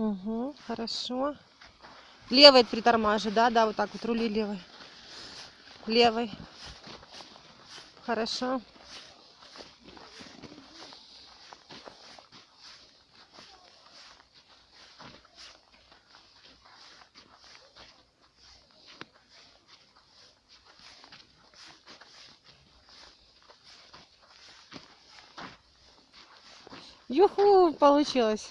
Угу, хорошо. Левой притормаживай, да, да, вот так вот рули левой. Левой. Хорошо. Юху, получилось.